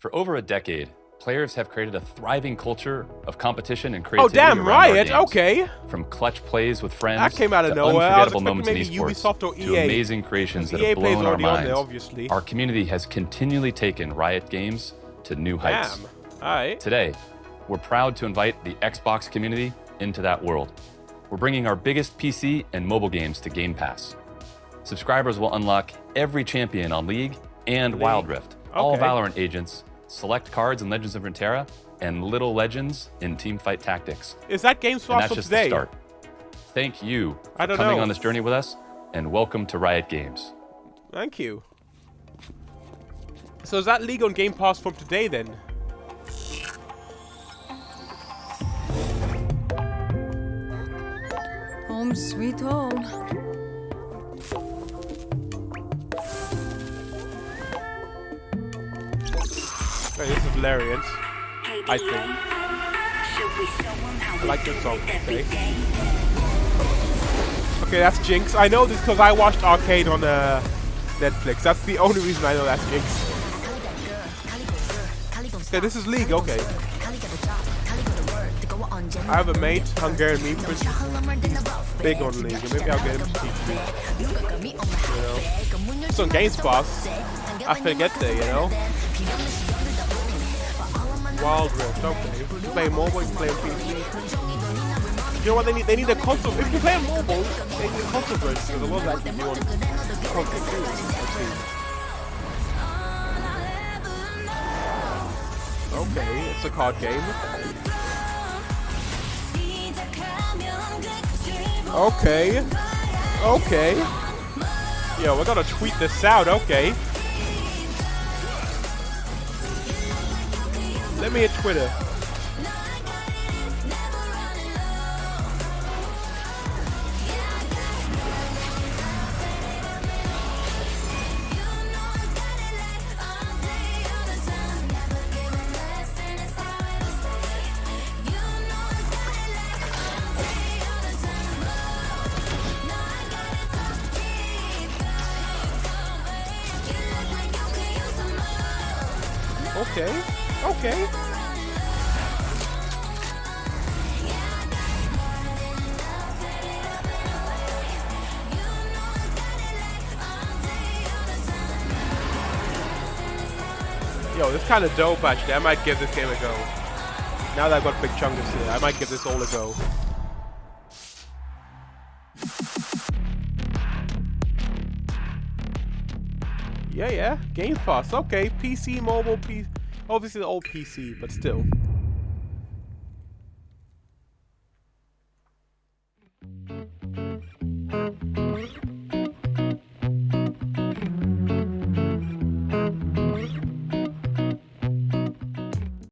For over a decade, players have created a thriving culture of competition and creativity. Oh creativity. damn, around our Riot. Okay. From clutch plays with friends That came out of to nowhere. Unforgettable moments in esports to amazing creations that EA have blown our on there, minds. obviously. Our community has continually taken Riot Games to new heights. Damn. Today, we're proud to invite the Xbox community into that world. We're bringing our biggest PC and mobile games to Game Pass. Subscribers will unlock every champion on League and League. Wild Rift, all Valorant agents, select cards in Legends of Runeterra, and little legends in Teamfight Tactics. Is that Games And Pass that's for just today? the start. Thank you for I don't coming know. on this journey with us, and welcome to Riot Games. Thank you. So is that League on Game Pass from today then? Home sweet home. Okay, this is Valerian. I think. I like this song. Okay. Okay, that's Jinx. I know this because I watched Arcane on uh, Netflix. That's the only reason I know that's Jinx. Okay, this is League. Okay. I have a mate, Hungarian meme, is big on League. Maybe I'll get him to teach me. You know. It's on Games Pass. I forget there, you know. Wild Rift, okay. You play mobile, you play PC. You know what they need? They need a console. If you play on mobile, they need a console version because a lot of that can be on console too. Okay, it's a card game. Okay. Okay. Yo, we're gonna tweet this out, okay. Let me hit Twitter. Okay. Okay. Yo, this kind of dope actually. I might give this game a go. Now that I've got Big Chungus here, I might give this all a go. Yeah, yeah. Game Pass. Okay. PC, mobile, PC. Obviously, the old PC, but still.